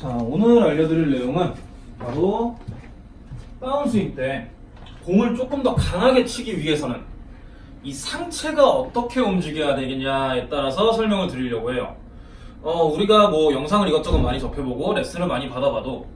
자, 오늘 알려드릴 내용은 바로 다운스윙 때 공을 조금 더 강하게 치기 위해서는 이 상체가 어떻게 움직여야 되겠냐에 따라서 설명을 드리려고 해요. 어, 우리가 뭐 영상을 이것저것 많이 접해보고 레슨을 많이 받아봐도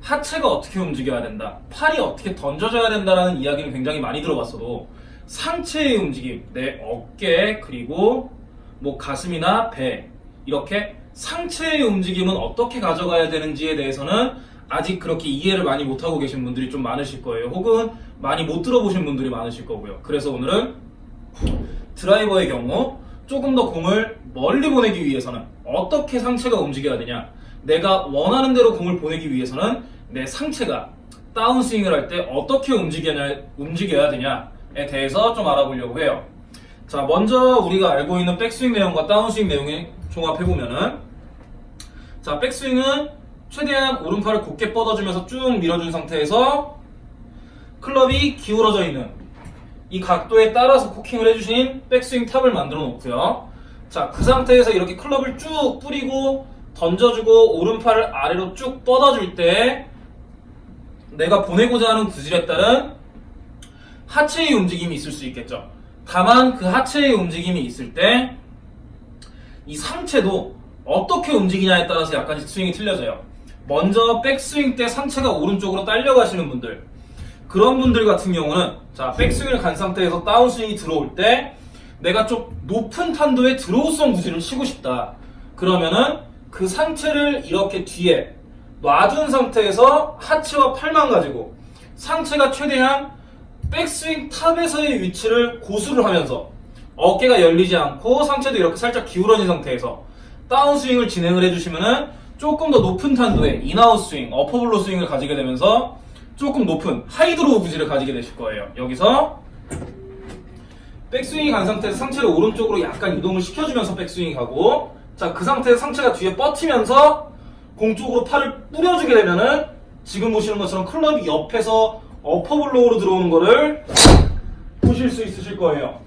하체가 어떻게 움직여야 된다, 팔이 어떻게 던져져야 된다라는 이야기는 굉장히 많이 들어봤어도 상체의 움직임, 내 어깨, 그리고 뭐 가슴이나 배, 이렇게 상체의 움직임은 어떻게 가져가야 되는지에 대해서는 아직 그렇게 이해를 많이 못하고 계신 분들이 좀 많으실 거예요. 혹은 많이 못 들어보신 분들이 많으실 거고요. 그래서 오늘은 드라이버의 경우 조금 더 공을 멀리 보내기 위해서는 어떻게 상체가 움직여야 되냐 내가 원하는 대로 공을 보내기 위해서는 내 상체가 다운스윙을 할 때 어떻게 움직여야, 움직여야 되냐에 대해서 좀 알아보려고 해요 자 먼저 우리가 알고 있는 백스윙 내용과 다운스윙 내용을 종합해보면은 자 백스윙은 최대한 오른팔을 곧게 뻗어주면서 쭉 밀어준 상태에서 클럽이 기울어져 있는 이 각도에 따라서 코킹을 해주신 백스윙 탑을 만들어 놓고요. 자, 그 상태에서 이렇게 클럽을 쭉 뿌리고 던져주고 오른팔을 아래로 쭉 뻗어줄 때 내가 보내고자 하는 구질에 따른 하체의 움직임이 있을 수 있겠죠. 다만 그 하체의 움직임이 있을 때 이 상체도 어떻게 움직이냐에 따라서 약간씩 스윙이 틀려져요. 먼저 백스윙 때 상체가 오른쪽으로 딸려가시는 분들 그런 분들 같은 경우는 자 백스윙을 간 상태에서 다운스윙이 들어올 때 내가 좀 높은 탄도의 드로우성 구질을 치고 싶다 그러면은 그 상체를 이렇게 뒤에 놔둔 상태에서 하체와 팔만 가지고 상체가 최대한 백스윙 탑에서의 위치를 고수를 하면서 어깨가 열리지 않고 상체도 이렇게 살짝 기울어진 상태에서 다운스윙을 진행을 해주시면은 조금 더 높은 탄도의 in-out 스윙, upper blow 스윙을 가지게 되면서 조금 높은 high draw 구질을 가지게 되실 거예요. 여기서 백스윙이 간 상태에서 상체를 오른쪽으로 약간 이동을 시켜주면서 백스윙이 가고 자 그 상태에서 상체가 뒤에 뻗히면서 공 쪽으로 팔을 뿌려주게 되면은 지금 보시는 것처럼 클럽이 옆에서 어퍼블로우로 들어오는 거를 보실 수 있으실 거예요.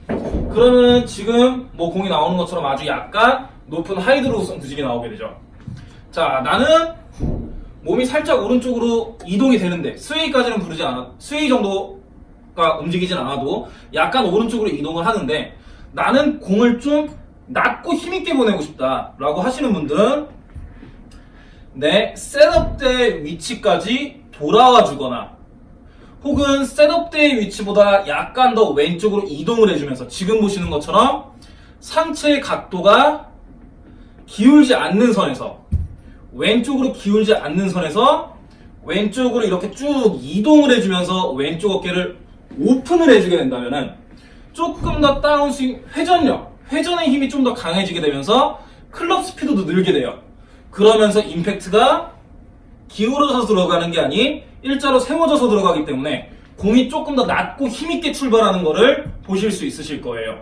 그러면 지금 뭐 공이 나오는 것처럼 아주 약간 높은 high draw성 구질이 나오게 되죠. 자 나는 몸이 살짝 오른쪽으로 이동이 되는데 sway까지는 부르지 않아 sway 정도가 움직이진 않아도 약간 오른쪽으로 이동을 하는데 나는 공을 좀 낮고 힘있게 보내고 싶다 라고 하시는 분들은 내 setup 때 위치까지 돌아와 주거나 혹은 setup 때의 위치보다 약간 더 왼쪽으로 이동을 해주면서 지금 보시는 것처럼 상체의 각도가 기울지 않는 선에서 왼쪽으로 기울지 않는 선에서 왼쪽으로 이렇게 쭉 이동을 해주면서 왼쪽 어깨를 오픈을 해주게 된다면은 조금 더 다운스윙 회전력, 회전의 힘이 좀 더 강해지게 되면서 클럽 스피드도 늘게 돼요. 그러면서 임팩트가 기울어져서 들어가는 게 아닌 일자로 세워져서 들어가기 때문에 공이 조금 더 낮고 힘있게 출발하는 것을 보실 수 있으실 거예요.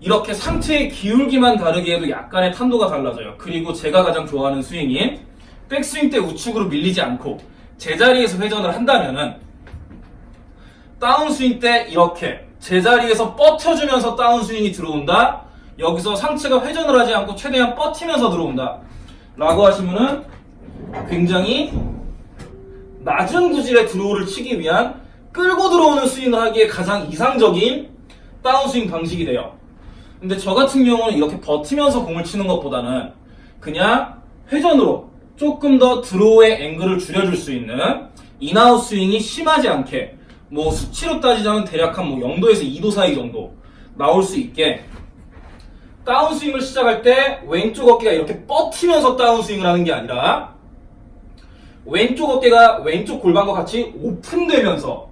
이렇게 상체의 기울기만 다르게 해도 약간의 탄도가 달라져요. 그리고 제가 가장 좋아하는 스윙인 백스윙 때 우측으로 밀리지 않고 제자리에서 회전을 한다면 은 다운스윙 때 이렇게 제자리에서 뻗쳐주면서 다운스윙이 들어온다. 여기서 상체가 회전을 하지 않고 최대한 뻗히면서 들어온다. 라고 하시면은 굉장히 낮은 구질의 드로우를 치기 위한 끌고 들어오는 스윙을 하기에 가장 이상적인 다운스윙 방식이 돼요. 근데 저 같은 경우는 이렇게 버티면서 공을 치는 것보다는 그냥 회전으로 조금 더 draw의 앵글을 줄여줄 수 있는 in-out 스윙이 심하지 않게 뭐 수치로 따지자면 대략 한 뭐 0도에서 2도 사이 정도 나올 수 있게 다운스윙을 시작할 때 왼쪽 어깨가 이렇게 뻗히면서 다운스윙을 하는 게 아니라 왼쪽 어깨가 왼쪽 골반과 같이 오픈되면서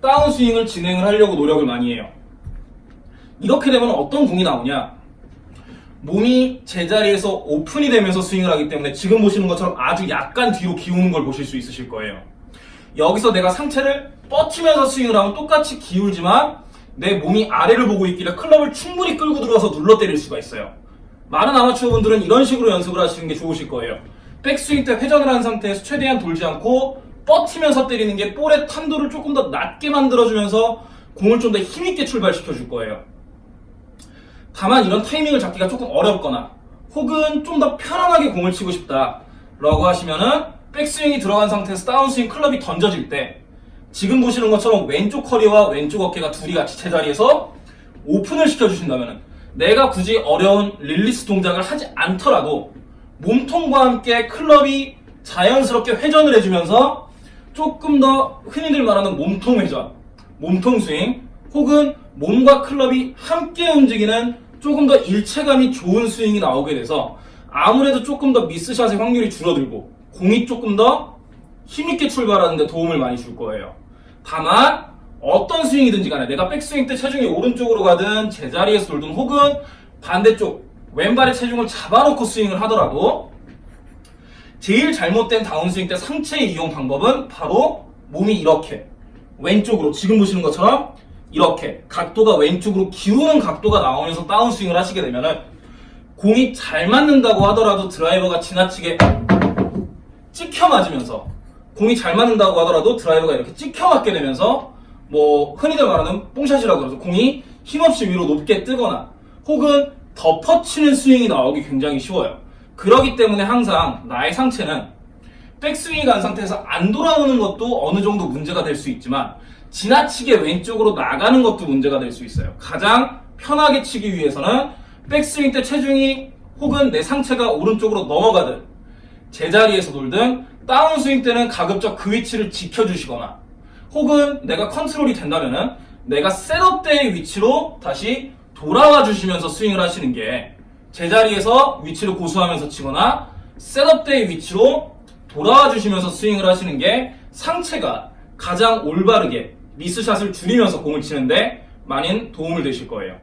다운스윙을 진행을 하려고 노력을 많이 해요. 이렇게 되면 어떤 공이 나오냐? 몸이 제자리에서 오픈이 되면서 스윙을 하기 때문에 지금 보시는 것처럼 아주 약간 뒤로 기우는 걸 보실 수 있으실 거예요. 여기서 내가 상체를 뻗치면서 스윙을 하면 똑같이 기울지만 내 몸이 아래를 보고 있길래 클럽을 충분히 끌고 들어가서 눌러 때릴 수가 있어요. 많은 아마추어 분들은 이런 식으로 연습을 하시는 게 좋으실 거예요. 백스윙 때 회전을 한 상태에서 최대한 돌지 않고 뻗치면서 때리는 게 볼의 탄도를 조금 더 낮게 만들어주면서 공을 좀 더 힘있게 출발시켜 줄 거예요. 다만 이런 타이밍을 잡기가 조금 어렵거나 혹은 좀 더 편안하게 공을 치고 싶다 라고 하시면은 백스윙이 들어간 상태에서 다운스윙 클럽이 던져질 때 지금 보시는 것처럼 왼쪽 허리와 왼쪽 어깨가 둘이 같이 제자리에서 오픈을 시켜주신다면 내가 굳이 어려운 release 동작을 하지 않더라도 몸통과 함께 클럽이 자연스럽게 회전을 해주면서 조금 더 흔히들 말하는 몸통 회전, 몸통 스윙 혹은 몸과 클럽이 함께 움직이는 조금 더 일체감이 좋은 스윙이 나오게 돼서 아무래도 조금 더 미스샷의 확률이 줄어들고 공이 조금 더 힘있게 출발하는 데 도움을 많이 줄 거예요. 다만 어떤 스윙이든지 간에 내가 백스윙 때 체중이 오른쪽으로 가든 제자리에서 돌든 혹은 반대쪽 왼발의 체중을 잡아놓고 스윙을 하더라도 제일 잘못된 다운스윙 때 상체 이용 방법은 바로 몸이 이렇게 왼쪽으로 지금 보시는 것처럼 이렇게 각도가 왼쪽으로 기우는 각도가 나오면서 다운스윙을 하시게 되면은 공이 잘 맞는다고 하더라도 드라이버가 지나치게 찍혀 맞으면서 공이 잘 맞는다고 하더라도 드라이버가 이렇게 찍혀 맞게 되면서 뭐 흔히들 말하는 뽕샷이라고 그러죠. 공이 힘없이 위로 높게 뜨거나 혹은 덮어치는 스윙이 나오기 굉장히 쉬워요. 그러기 때문에 항상 나의 상체는 백스윙이 간 상태에서 안 돌아오는 것도 어느 정도 문제가 될 수 있지만 지나치게 왼쪽으로 나가는 것도 문제가 될 수 있어요. 가장 편하게 치기 위해서는 백스윙 때 체중이 혹은 내 상체가 오른쪽으로 넘어가든 제자리에서 돌든 다운스윙 때는 가급적 그 위치를 지켜주시거나 혹은 내가 컨트롤이 된다면은 내가 setup 때의 위치로 다시 돌아와 주시면서 스윙을 하시는 게 제자리에서 위치를 고수하면서 치거나 셋업 때의 위치로 돌아와 주시면서 스윙을 하시는 게 상체가 가장 올바르게 미스샷을 줄이면서 공을 치는데 많은 도움을 되실 거예요.